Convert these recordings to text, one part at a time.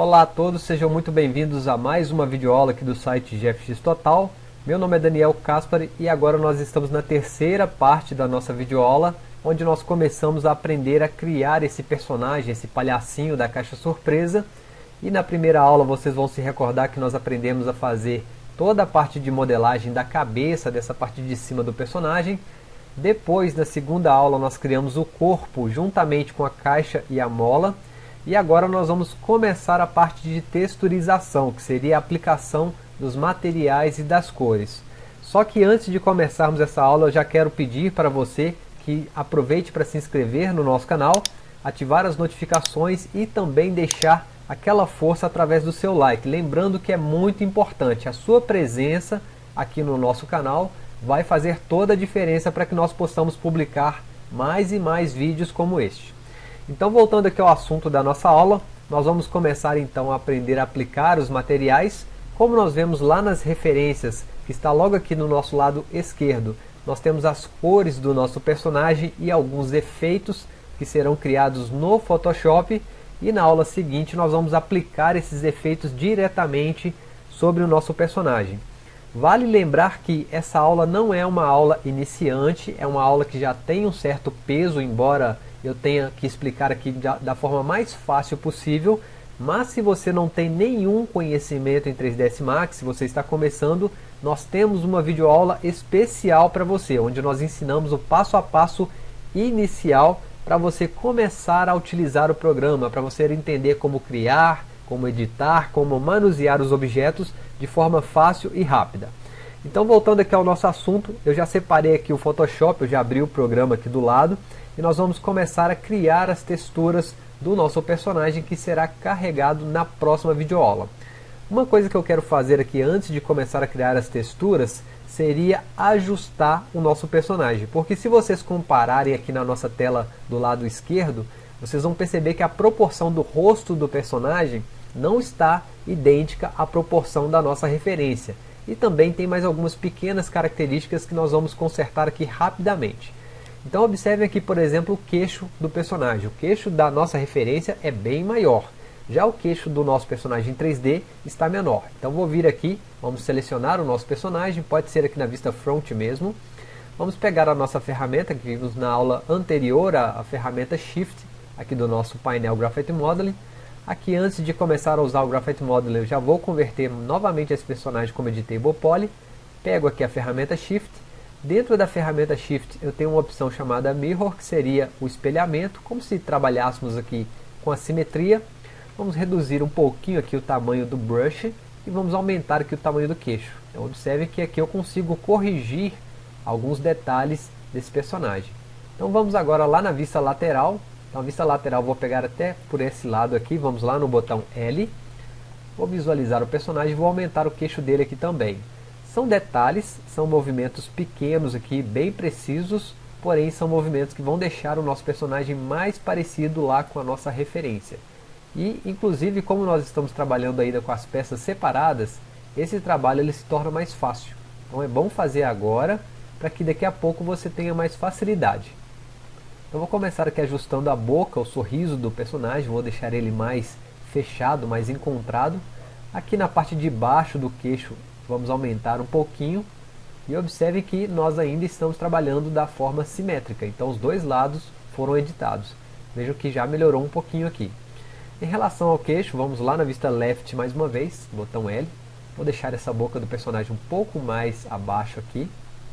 Olá a todos, sejam muito bem-vindos a mais uma videoaula aqui do site GFX Total. Meu nome é Daniel Caspari e agora nós estamos na terceira parte da nossa videoaula, onde nós começamos a aprender a criar esse personagem, esse palhacinho da caixa surpresa. E na primeira aula vocês vão se recordar que nós aprendemos a fazer toda a parte de modelagem da cabeça, dessa parte de cima do personagem. Depois, na segunda aula, nós criamos o corpo juntamente com a caixa e a mola. E agora nós vamos começar a parte de texturização, que seria a aplicação dos materiais e das cores. Só que antes de começarmos essa aula, eu já quero pedir para você que aproveite para se inscrever no nosso canal, ativar as notificações e também deixar aquela força através do seu like. Lembrando que é muito importante, a sua presença aqui no nosso canal vai fazer toda a diferença para que nós possamos publicar mais e mais vídeos como este. Então voltando aqui ao assunto da nossa aula, nós vamos começar então a aprender a aplicar os materiais, como nós vemos lá nas referências, que está logo aqui no nosso lado esquerdo, nós temos as cores do nosso personagem e alguns efeitos que serão criados no Photoshop, e na aula seguinte nós vamos aplicar esses efeitos diretamente sobre o nosso personagem. Vale lembrar que essa aula não é uma aula iniciante, é uma aula que já tem um certo peso, embora eu tenha que explicar aqui da, da forma mais fácil possível, mas se você não tem nenhum conhecimento em 3ds Max, se você está começando, nós temos uma videoaula especial para você, onde nós ensinamos o passo a passo inicial para você começar a utilizar o programa, para você entender como criar, como editar, como manusear os objetos de forma fácil e rápida. Então voltando aqui ao nosso assunto, eu já separei aqui o Photoshop, eu já abri o programa aqui do lado, e nós vamos começar a criar as texturas do nosso personagem que será carregado na próxima videoaula. Uma coisa que eu quero fazer aqui antes de começar a criar as texturas seria ajustar o nosso personagem, porque se vocês compararem aqui na nossa tela do lado esquerdo, vocês vão perceber que a proporção do rosto do personagem não está idêntica à proporção da nossa referência. E também tem mais algumas pequenas características que nós vamos consertar aqui rapidamente. Então observe aqui, por exemplo, o queixo do personagem. O queixo da nossa referência é bem maior. Já o queixo do nosso personagem em 3D está menor. Então vou vir aqui, vamos selecionar o nosso personagem, pode ser aqui na vista front mesmo. Vamos pegar a nossa ferramenta que vimos na aula anterior, a, a ferramenta Shift, aqui do nosso painel Graphite Modeling. Aqui antes de começar a usar o Graphite Modeling, eu já vou converter novamente esse personagem como Editable Poly. Pego aqui a ferramenta Shift, Dentro da ferramenta Shift eu tenho uma opção chamada Mirror, que seria o espelhamento, como se trabalhássemos aqui com a simetria. Vamos reduzir um pouquinho aqui o tamanho do brush e vamos aumentar aqui o tamanho do queixo. Então observe que aqui eu consigo corrigir alguns detalhes desse personagem. Então vamos agora lá na vista lateral. Então a vista lateral vou pegar até por esse lado aqui, vamos lá no botão L. Vou visualizar o personagem e vou aumentar o queixo dele aqui também. São detalhes, são movimentos pequenos aqui, bem precisos, porém são movimentos que vão deixar o nosso personagem mais parecido lá com a nossa referência. E, inclusive, como nós estamos trabalhando ainda com as peças separadas, esse trabalho ele se torna mais fácil. Então é bom fazer agora, para que daqui a pouco você tenha mais facilidade. Então vou começar aqui ajustando a boca, o sorriso do personagem, vou deixar ele mais fechado, mais encontrado. Aqui na parte de baixo do queixo Vamos aumentar um pouquinho e observe que nós ainda estamos trabalhando da forma simétrica, então os dois lados foram editados. Vejam que já melhorou um pouquinho aqui. Em relação ao queixo, vamos lá na vista left mais uma vez, botão L. Vou deixar essa boca do personagem um pouco mais abaixo aqui.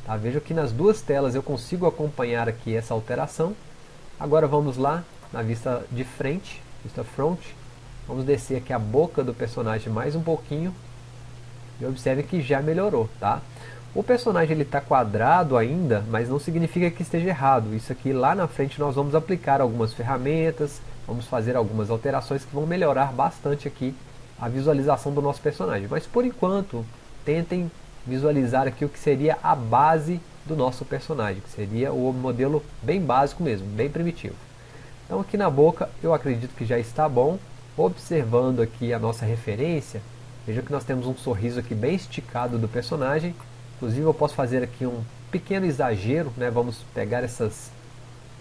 Tá? Vejo que nas duas telas eu consigo acompanhar aqui essa alteração. Agora vamos lá na vista de frente, vista front. Vamos descer aqui a boca do personagem mais um pouquinho e observe que já melhorou, tá? O personagem está quadrado ainda, mas não significa que esteja errado. Isso aqui lá na frente nós vamos aplicar algumas ferramentas, vamos fazer algumas alterações que vão melhorar bastante aqui a visualização do nosso personagem. Mas por enquanto, tentem visualizar aqui o que seria a base do nosso personagem, que seria o modelo bem básico mesmo, bem primitivo. Então aqui na boca eu acredito que já está bom. Observando aqui a nossa referência, Veja que nós temos um sorriso aqui bem esticado do personagem. Inclusive eu posso fazer aqui um pequeno exagero, né? vamos pegar essas,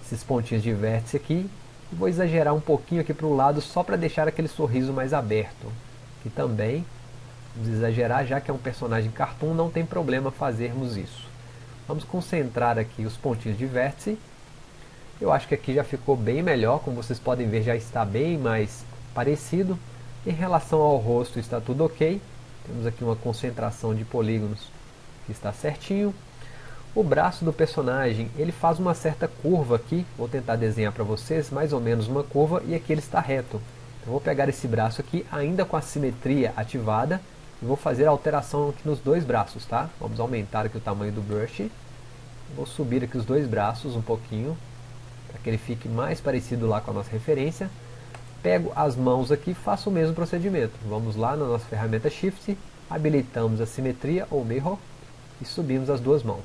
esses pontinhos de vértice aqui E vou exagerar um pouquinho aqui para o lado só para deixar aquele sorriso mais aberto. E também, vamos exagerar, já que é um personagem cartoon, não tem problema fazermos isso. Vamos concentrar aqui os pontinhos de vértice. Eu acho que aqui já ficou bem melhor, como vocês podem ver já está bem mais parecido. Em relação ao rosto está tudo ok. Temos aqui uma concentração de polígonos que está certinho. O braço do personagem, ele faz uma certa curva aqui, vou tentar desenhar para vocês, mais ou menos uma curva, e aqui ele está reto. Então vou pegar esse braço aqui, ainda com a simetria ativada, e vou fazer a alteração aqui nos dois braços, tá? Vamos aumentar aqui o tamanho do brush. Vou subir aqui os dois braços um pouquinho, para que ele fique mais parecido lá com a nossa referência. Pego as mãos aqui faço o mesmo procedimento. Vamos lá na nossa ferramenta Shift, habilitamos a simetria ou mirror, e subimos as duas mãos.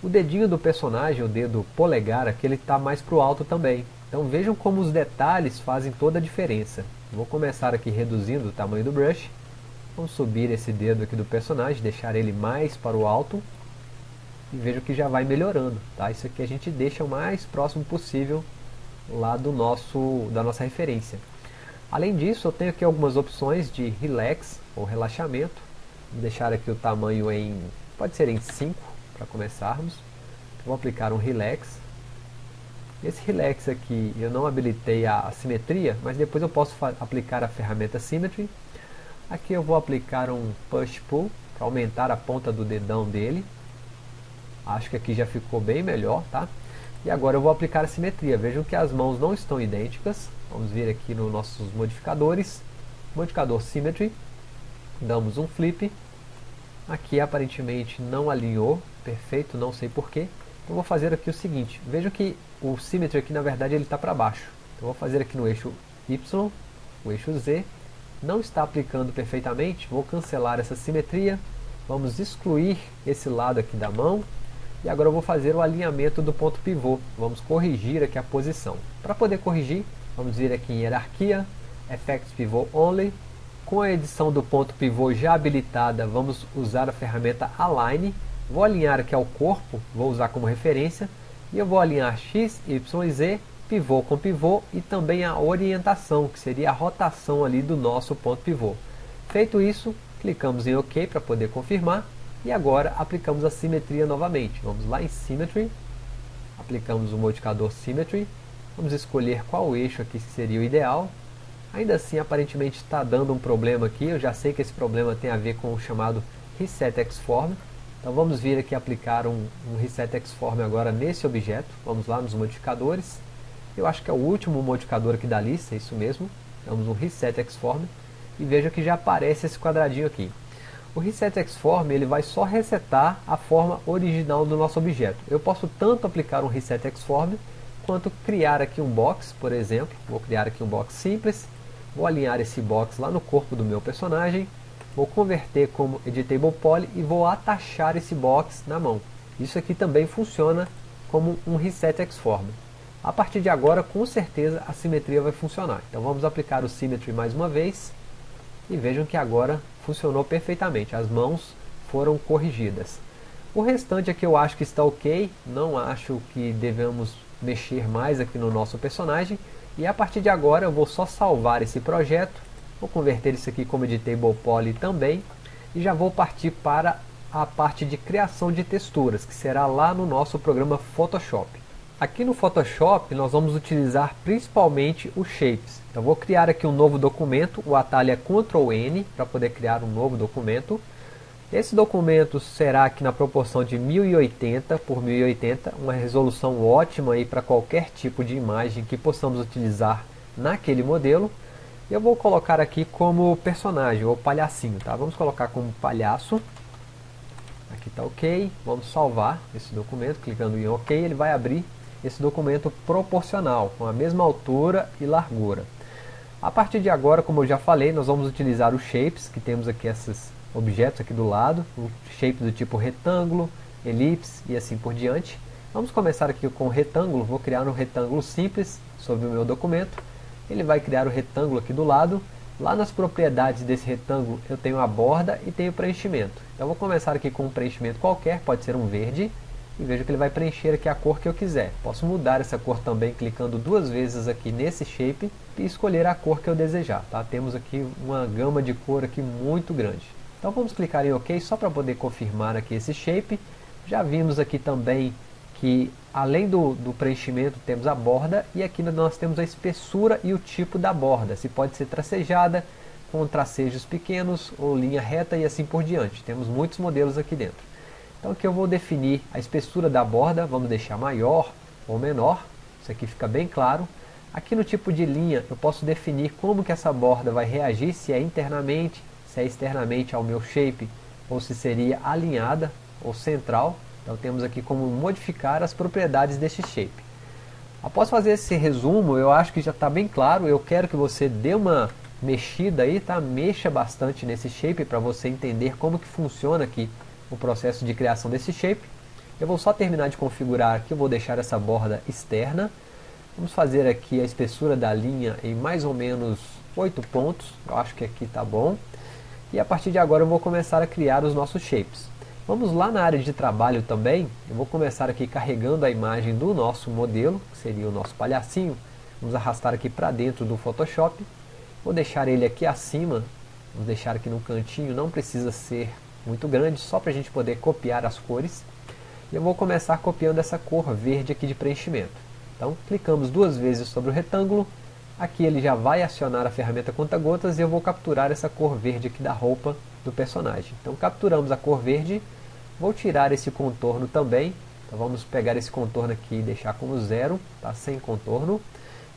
O dedinho do personagem, o dedo polegar, aqui ele está mais para o alto também. Então vejam como os detalhes fazem toda a diferença. Vou começar aqui reduzindo o tamanho do brush. Vamos subir esse dedo aqui do personagem, deixar ele mais para o alto. E vejam que já vai melhorando. Tá? Isso aqui a gente deixa o mais próximo possível lá do nosso, da nossa referência. Além disso, eu tenho aqui algumas opções de relax ou relaxamento. Vou deixar aqui o tamanho em, pode ser em 5 para começarmos. Vou aplicar um Relax. Esse Relax aqui eu não habilitei a simetria, mas depois eu posso aplicar a ferramenta Symmetry. Aqui eu vou aplicar um Push Pull para aumentar a ponta do dedão dele. Acho que aqui já ficou bem melhor, tá? E agora eu vou aplicar a simetria. Vejam que as mãos não estão idênticas. Vamos vir aqui nos nossos modificadores. Modificador Symmetry. Damos um flip. Aqui aparentemente não alinhou perfeito, não sei porquê. Então vou fazer aqui o seguinte, veja que o Symmetry aqui na verdade ele está para baixo. Então vou fazer aqui no eixo Y, o eixo Z, não está aplicando perfeitamente, vou cancelar essa simetria, vamos excluir esse lado aqui da mão, e agora eu vou fazer o alinhamento do ponto pivô, vamos corrigir aqui a posição. Para poder corrigir, vamos vir aqui em hierarquia, Effects Pivot Only, com a edição do ponto pivô já habilitada, vamos usar a ferramenta Align, Vou alinhar aqui ao corpo, vou usar como referência, e eu vou alinhar X, Y Z, pivô com pivô e também a orientação, que seria a rotação ali do nosso ponto pivô. Feito isso, clicamos em OK para poder confirmar, e agora aplicamos a simetria novamente. Vamos lá em Symmetry, aplicamos o modificador Symmetry, vamos escolher qual eixo aqui seria o ideal. Ainda assim, aparentemente está dando um problema aqui, eu já sei que esse problema tem a ver com o chamado Reset X-Form, então vamos vir aqui aplicar um, um Reset Xform agora nesse objeto. Vamos lá nos modificadores. Eu acho que é o último modificador aqui da lista, é isso mesmo. Damos um Reset Xform e veja que já aparece esse quadradinho aqui. O Reset Xform ele vai só resetar a forma original do nosso objeto. Eu posso tanto aplicar um Reset Xform quanto criar aqui um box, por exemplo. Vou criar aqui um box simples. Vou alinhar esse box lá no corpo do meu personagem vou converter como Editable Poly e vou atachar esse box na mão. Isso aqui também funciona como um Reset Xform. A partir de agora, com certeza, a simetria vai funcionar. Então vamos aplicar o Symmetry mais uma vez e vejam que agora funcionou perfeitamente. As mãos foram corrigidas. O restante aqui eu acho que está ok, não acho que devemos mexer mais aqui no nosso personagem. E a partir de agora eu vou só salvar esse projeto Vou converter isso aqui como editable poly também. E já vou partir para a parte de criação de texturas, que será lá no nosso programa Photoshop. Aqui no Photoshop nós vamos utilizar principalmente os shapes. Então vou criar aqui um novo documento, o atalho é Ctrl N para poder criar um novo documento. Esse documento será aqui na proporção de 1080 por 1080, uma resolução ótima para qualquer tipo de imagem que possamos utilizar naquele modelo. Eu vou colocar aqui como personagem, ou palhacinho, tá? Vamos colocar como palhaço. Aqui está ok. Vamos salvar esse documento, clicando em ok, ele vai abrir esse documento proporcional, com a mesma altura e largura. A partir de agora, como eu já falei, nós vamos utilizar os shapes, que temos aqui esses objetos aqui do lado, o shape do tipo retângulo, elipse e assim por diante. Vamos começar aqui com retângulo, vou criar um retângulo simples sobre o meu documento ele vai criar o retângulo aqui do lado. Lá nas propriedades desse retângulo eu tenho a borda e tenho o preenchimento. Então vou começar aqui com um preenchimento qualquer, pode ser um verde. E veja que ele vai preencher aqui a cor que eu quiser. Posso mudar essa cor também clicando duas vezes aqui nesse shape e escolher a cor que eu desejar. Tá? Temos aqui uma gama de cor aqui muito grande. Então vamos clicar em OK só para poder confirmar aqui esse shape. Já vimos aqui também que além do, do, preenchimento temos a borda e aqui nós temos a espessura e o tipo da borda. Se pode ser tracejada, com tracejos pequenos ou linha reta e assim por diante. Temos muitos modelos aqui dentro. Então aqui eu vou definir a espessura da borda, vamos deixar maior ou menor, isso aqui fica bem claro. Aqui no tipo de linha eu posso definir como que essa borda vai reagir, se é internamente, se é externamente ao meu shape, ou se seria alinhada ou central. Então temos aqui como modificar as propriedades deste shape. Após fazer esse resumo, eu acho que já está bem claro, eu quero que você dê uma mexida aí, tá? Mexa bastante nesse shape para você entender como que funciona aqui o processo de criação desse shape. Eu vou só terminar de configurar aqui, eu vou deixar essa borda externa. Vamos fazer aqui a espessura da linha em mais ou menos 8 pontos, eu acho que aqui está bom. E a partir de agora eu vou começar a criar os nossos shapes. Vamos lá na área de trabalho também, eu vou começar aqui carregando a imagem do nosso modelo, que seria o nosso palhacinho. Vamos arrastar aqui para dentro do Photoshop. Vou deixar ele aqui acima, vamos deixar aqui no cantinho, não precisa ser muito grande, só para a gente poder copiar as cores. E eu vou começar copiando essa cor verde aqui de preenchimento. Então, clicamos duas vezes sobre o retângulo, aqui ele já vai acionar a ferramenta conta-gotas e eu vou capturar essa cor verde aqui da roupa do personagem. Então, capturamos a cor verde, vou tirar esse contorno também, então vamos pegar esse contorno aqui e deixar como zero, tá? sem contorno,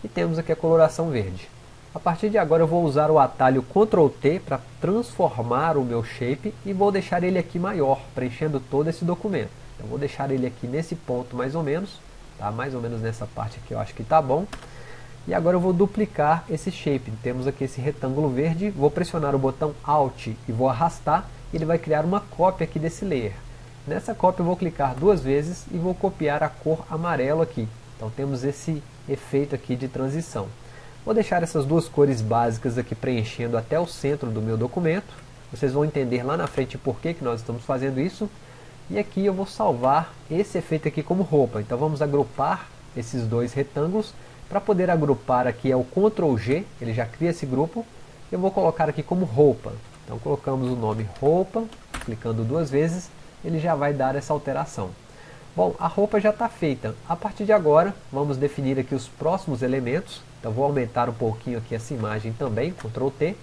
e temos aqui a coloração verde. A partir de agora eu vou usar o atalho Ctrl T para transformar o meu shape e vou deixar ele aqui maior, preenchendo todo esse documento. Então vou deixar ele aqui nesse ponto mais ou menos, tá? mais ou menos nessa parte aqui eu acho que está bom. E agora eu vou duplicar esse shape. Temos aqui esse retângulo verde, vou pressionar o botão Alt e vou arrastar, e ele vai criar uma cópia aqui desse layer. Nessa cópia eu vou clicar duas vezes e vou copiar a cor amarelo aqui. Então temos esse efeito aqui de transição. Vou deixar essas duas cores básicas aqui preenchendo até o centro do meu documento. Vocês vão entender lá na frente por que, que nós estamos fazendo isso. E aqui eu vou salvar esse efeito aqui como roupa. Então vamos agrupar esses dois retângulos. Para poder agrupar aqui é o Ctrl G, ele já cria esse grupo. Eu vou colocar aqui como roupa. Então colocamos o nome roupa, clicando duas vezes, ele já vai dar essa alteração. Bom, a roupa já está feita. A partir de agora, vamos definir aqui os próximos elementos. Então vou aumentar um pouquinho aqui essa imagem também, Ctrl T.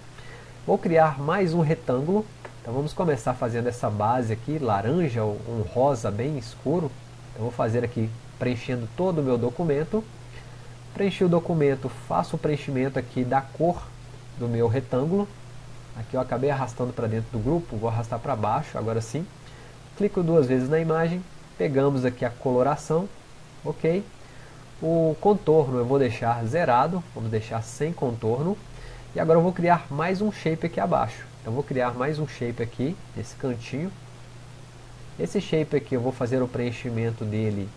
Vou criar mais um retângulo. Então vamos começar fazendo essa base aqui, laranja ou um rosa bem escuro. Então vou fazer aqui, preenchendo todo o meu documento. Preenchi o documento, faço o preenchimento aqui da cor do meu retângulo. Aqui eu acabei arrastando para dentro do grupo, vou arrastar para baixo, agora sim. Clico duas vezes na imagem, pegamos aqui a coloração, ok. O contorno eu vou deixar zerado, vamos deixar sem contorno. E agora eu vou criar mais um shape aqui abaixo. Então vou criar mais um shape aqui, nesse cantinho. Esse shape aqui eu vou fazer o preenchimento dele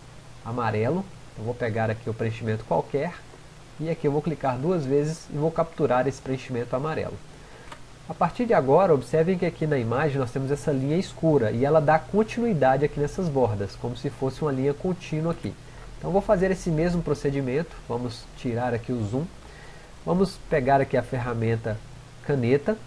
amarelo. Eu vou pegar aqui o preenchimento qualquer. E aqui eu vou clicar duas vezes e vou capturar esse preenchimento amarelo. A partir de agora, observem que aqui na imagem nós temos essa linha escura e ela dá continuidade aqui nessas bordas, como se fosse uma linha contínua aqui. Então vou fazer esse mesmo procedimento, vamos tirar aqui o zoom, vamos pegar aqui a ferramenta caneta,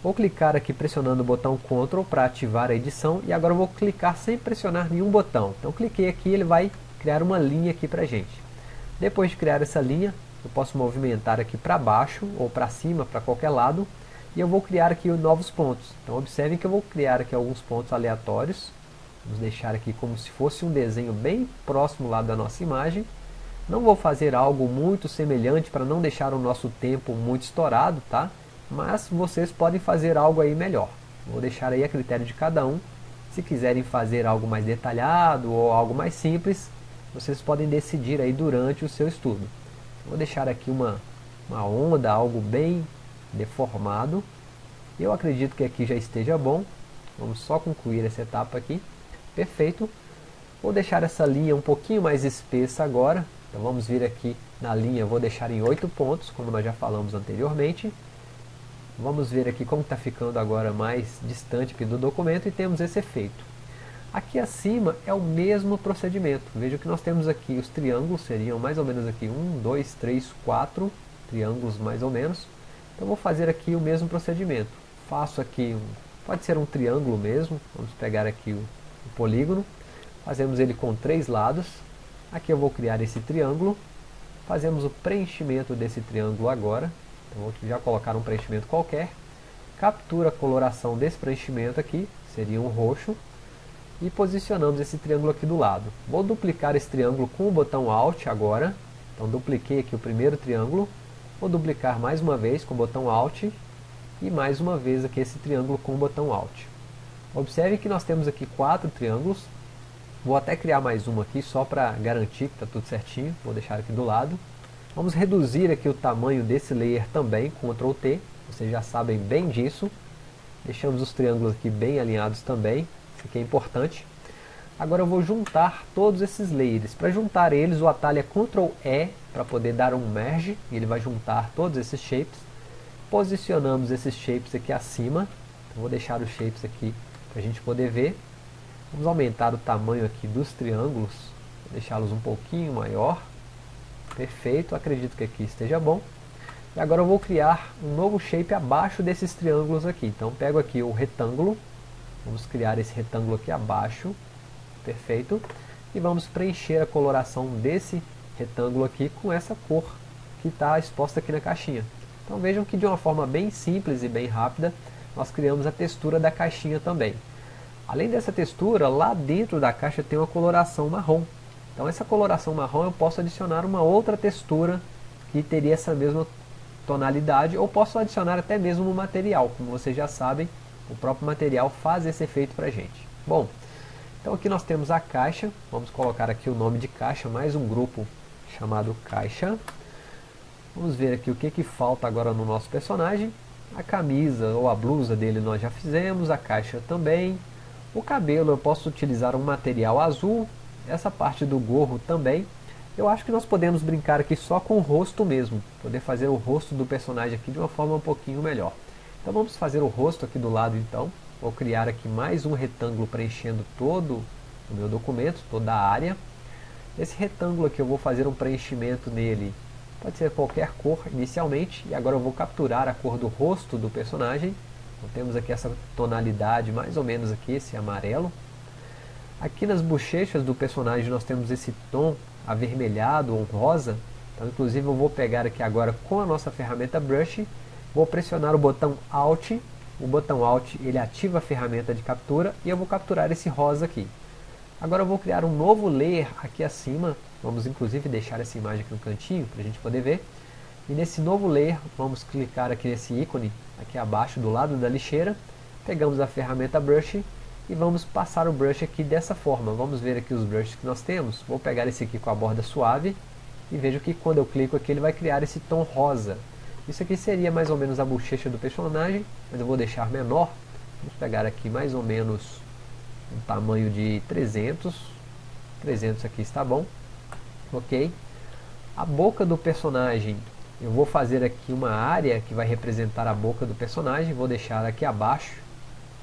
vou clicar aqui pressionando o botão Ctrl para ativar a edição e agora vou clicar sem pressionar nenhum botão. Então cliquei aqui ele vai criar uma linha aqui para gente. Depois de criar essa linha, eu posso movimentar aqui para baixo ou para cima, para qualquer lado, e eu vou criar aqui novos pontos. Então observem que eu vou criar aqui alguns pontos aleatórios, Vamos deixar aqui como se fosse um desenho bem próximo lá da nossa imagem. Não vou fazer algo muito semelhante para não deixar o nosso tempo muito estourado, tá? Mas vocês podem fazer algo aí melhor. Vou deixar aí a critério de cada um. Se quiserem fazer algo mais detalhado ou algo mais simples, vocês podem decidir aí durante o seu estudo. Vou deixar aqui uma, uma onda, algo bem deformado. Eu acredito que aqui já esteja bom. Vamos só concluir essa etapa aqui. Perfeito. Vou deixar essa linha um pouquinho mais espessa agora. Então vamos vir aqui na linha, vou deixar em 8 pontos, como nós já falamos anteriormente. Vamos ver aqui como está ficando agora mais distante do documento e temos esse efeito. Aqui acima é o mesmo procedimento. Veja que nós temos aqui os triângulos, seriam mais ou menos aqui 1, 2, 3, 4 triângulos mais ou menos. Então vou fazer aqui o mesmo procedimento. Faço aqui, um, pode ser um triângulo mesmo, vamos pegar aqui o, o polígono, fazemos ele com três lados. Aqui eu vou criar esse triângulo, fazemos o preenchimento desse triângulo agora. Então vou já colocar um preenchimento qualquer. Captura a coloração desse preenchimento aqui, seria um roxo e posicionamos esse triângulo aqui do lado. Vou duplicar esse triângulo com o botão Alt agora. Então dupliquei aqui o primeiro triângulo. Vou duplicar mais uma vez com o botão Alt. E mais uma vez aqui esse triângulo com o botão Alt. Observe que nós temos aqui quatro triângulos. Vou até criar mais um aqui só para garantir que está tudo certinho. Vou deixar aqui do lado. Vamos reduzir aqui o tamanho desse layer também, Ctrl T. Vocês já sabem bem disso. Deixamos os triângulos aqui bem alinhados também. Isso aqui é importante. Agora eu vou juntar todos esses layers. Para juntar eles, o atalho é Ctrl E para poder dar um merge. E ele vai juntar todos esses shapes. Posicionamos esses shapes aqui acima. Então, vou deixar os shapes aqui para a gente poder ver. Vamos aumentar o tamanho aqui dos triângulos. Deixá-los um pouquinho maior. Perfeito, acredito que aqui esteja bom. E agora eu vou criar um novo shape abaixo desses triângulos aqui. Então pego aqui o retângulo, Vamos criar esse retângulo aqui abaixo. Perfeito. E vamos preencher a coloração desse retângulo aqui com essa cor que está exposta aqui na caixinha. Então vejam que de uma forma bem simples e bem rápida, nós criamos a textura da caixinha também. Além dessa textura, lá dentro da caixa tem uma coloração marrom. Então essa coloração marrom eu posso adicionar uma outra textura que teria essa mesma tonalidade, ou posso adicionar até mesmo no material. Como vocês já sabem, o próprio material faz esse efeito para a gente. Bom, então aqui nós temos a caixa, vamos colocar aqui o nome de caixa, mais um grupo chamado caixa. Vamos ver aqui o que, que falta agora no nosso personagem. A camisa ou a blusa dele nós já fizemos, a caixa também. O cabelo eu posso utilizar um material azul, essa parte do gorro também. Eu acho que nós podemos brincar aqui só com o rosto mesmo, poder fazer o rosto do personagem aqui de uma forma um pouquinho melhor. Então vamos fazer o rosto aqui do lado então. Vou criar aqui mais um retângulo preenchendo todo o meu documento, toda a área. Esse retângulo aqui eu vou fazer um preenchimento nele, pode ser qualquer cor inicialmente, e agora eu vou capturar a cor do rosto do personagem. Então temos aqui essa tonalidade mais ou menos aqui, esse amarelo. Aqui nas bochechas do personagem nós temos esse tom avermelhado ou rosa. Então inclusive eu vou pegar aqui agora com a nossa ferramenta Brush Vou pressionar o botão Alt, o botão Alt ele ativa a ferramenta de captura e eu vou capturar esse rosa aqui. Agora eu vou criar um novo layer aqui acima, vamos inclusive deixar essa imagem aqui no cantinho para a gente poder ver. E nesse novo layer vamos clicar aqui nesse ícone aqui abaixo do lado da lixeira, pegamos a ferramenta Brush e vamos passar o brush aqui dessa forma. Vamos ver aqui os brushes que nós temos. Vou pegar esse aqui com a borda suave e vejo que quando eu clico aqui ele vai criar esse tom rosa. Isso aqui seria mais ou menos a bochecha do personagem, mas eu vou deixar menor. Vamos pegar aqui mais ou menos um tamanho de 300. 300 aqui está bom. Ok. A boca do personagem, eu vou fazer aqui uma área que vai representar a boca do personagem. Vou deixar aqui abaixo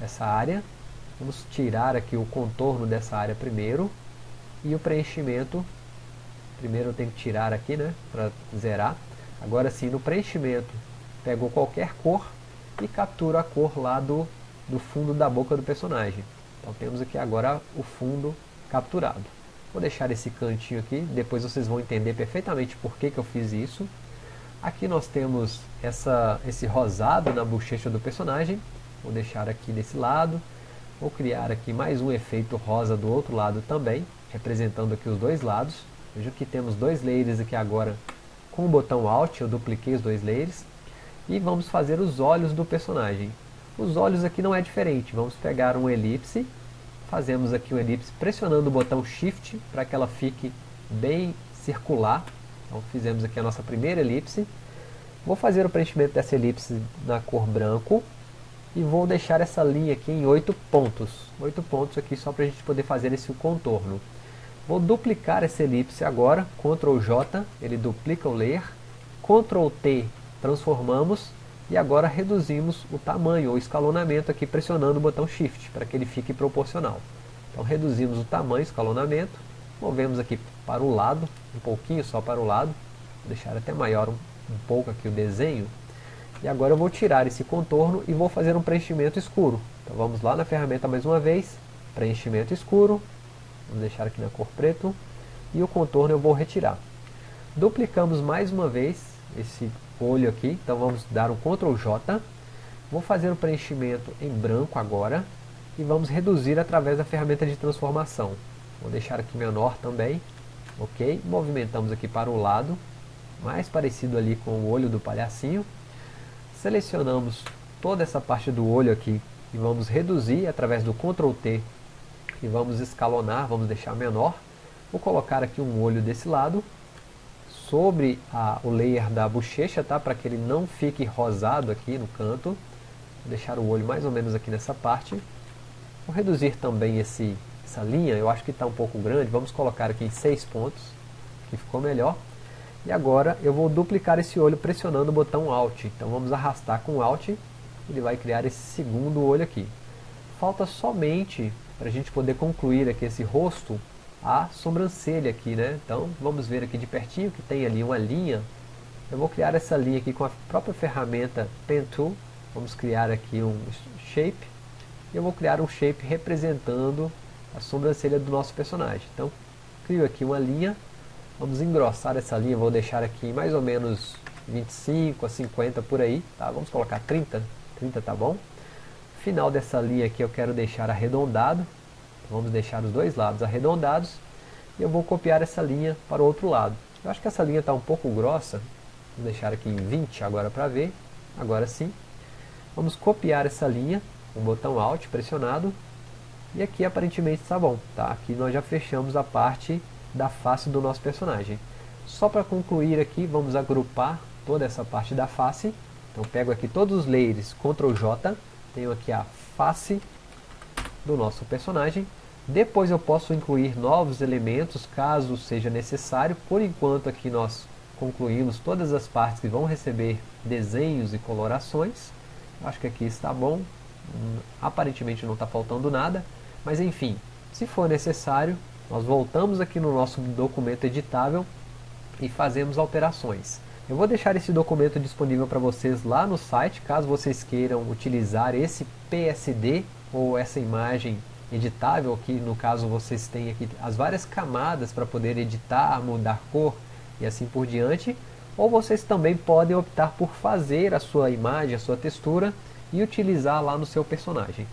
essa área. Vamos tirar aqui o contorno dessa área primeiro. E o preenchimento, primeiro eu tenho que tirar aqui, né, para zerar. Agora sim, no preenchimento, pego qualquer cor e capturo a cor lá do, do fundo da boca do personagem. Então temos aqui agora o fundo capturado. Vou deixar esse cantinho aqui, depois vocês vão entender perfeitamente por que, que eu fiz isso. Aqui nós temos essa, esse rosado na bochecha do personagem. Vou deixar aqui desse lado. Vou criar aqui mais um efeito rosa do outro lado também, representando aqui os dois lados. Veja que temos dois layers aqui agora com o botão Alt eu dupliquei os dois layers e vamos fazer os olhos do personagem. Os olhos aqui não é diferente, vamos pegar um elipse, fazemos aqui um elipse pressionando o botão Shift para que ela fique bem circular. Então fizemos aqui a nossa primeira elipse. Vou fazer o preenchimento dessa elipse na cor branco e vou deixar essa linha aqui em 8 pontos. 8 pontos aqui só para a gente poder fazer esse contorno. Vou duplicar essa elipse agora, Ctrl J, ele duplica o layer, Ctrl T, transformamos, e agora reduzimos o tamanho, o escalonamento aqui pressionando o botão Shift, para que ele fique proporcional. Então reduzimos o tamanho, escalonamento, movemos aqui para o lado, um pouquinho só para o lado, vou deixar até maior um, um pouco aqui o desenho, e agora eu vou tirar esse contorno e vou fazer um preenchimento escuro. Então vamos lá na ferramenta mais uma vez, preenchimento escuro, vamos deixar aqui na cor preto, e o contorno eu vou retirar. Duplicamos mais uma vez esse olho aqui, então vamos dar um Ctrl J, vou fazer o preenchimento em branco agora, e vamos reduzir através da ferramenta de transformação. Vou deixar aqui menor também, ok? Movimentamos aqui para o lado, mais parecido ali com o olho do palhacinho. Selecionamos toda essa parte do olho aqui e vamos reduzir através do Ctrl T e vamos escalonar, vamos deixar menor. Vou colocar aqui um olho desse lado, sobre a, o layer da bochecha, tá? para que ele não fique rosado aqui no canto. Vou deixar o olho mais ou menos aqui nessa parte. Vou reduzir também esse, essa linha, eu acho que está um pouco grande, vamos colocar aqui em 6 pontos, que ficou melhor. E agora eu vou duplicar esse olho pressionando o botão Alt. Então vamos arrastar com Alt, ele vai criar esse segundo olho aqui. Falta somente, para a gente poder concluir aqui esse rosto, a sobrancelha aqui, né? Então vamos ver aqui de pertinho que tem ali uma linha. Eu vou criar essa linha aqui com a própria ferramenta Pen Tool. Vamos criar aqui um shape. E eu vou criar um shape representando a sobrancelha do nosso personagem. Então, crio aqui uma linha. Vamos engrossar essa linha, vou deixar aqui mais ou menos 25 a 50 por aí. Tá? Vamos colocar 30, 30 tá bom. Final dessa linha aqui eu quero deixar arredondado. Vamos deixar os dois lados arredondados. E eu vou copiar essa linha para o outro lado. Eu acho que essa linha está um pouco grossa. Vou deixar aqui em 20 agora para ver. Agora sim. Vamos copiar essa linha o botão Alt pressionado. E aqui aparentemente está bom. Tá? Aqui nós já fechamos a parte da face do nosso personagem. Só para concluir aqui, vamos agrupar toda essa parte da face. Então pego aqui todos os layers, Ctrl J. Tenho aqui a face do nosso personagem. Depois eu posso incluir novos elementos, caso seja necessário. Por enquanto aqui nós concluímos todas as partes que vão receber desenhos e colorações. Acho que aqui está bom. Hum, aparentemente não está faltando nada. Mas enfim, se for necessário, nós voltamos aqui no nosso documento editável e fazemos alterações. Eu vou deixar esse documento disponível para vocês lá no site, caso vocês queiram utilizar esse PSD ou essa imagem editável, que no caso vocês têm aqui as várias camadas para poder editar, mudar cor e assim por diante, ou vocês também podem optar por fazer a sua imagem, a sua textura e utilizar lá no seu personagem.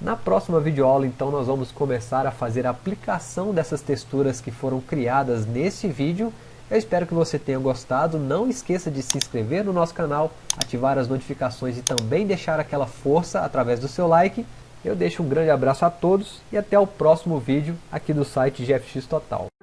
Na próxima videoaula então nós vamos começar a fazer a aplicação dessas texturas que foram criadas nesse vídeo. Eu espero que você tenha gostado, não esqueça de se inscrever no nosso canal, ativar as notificações e também deixar aquela força através do seu like. Eu deixo um grande abraço a todos e até o próximo vídeo aqui do site GFX Total.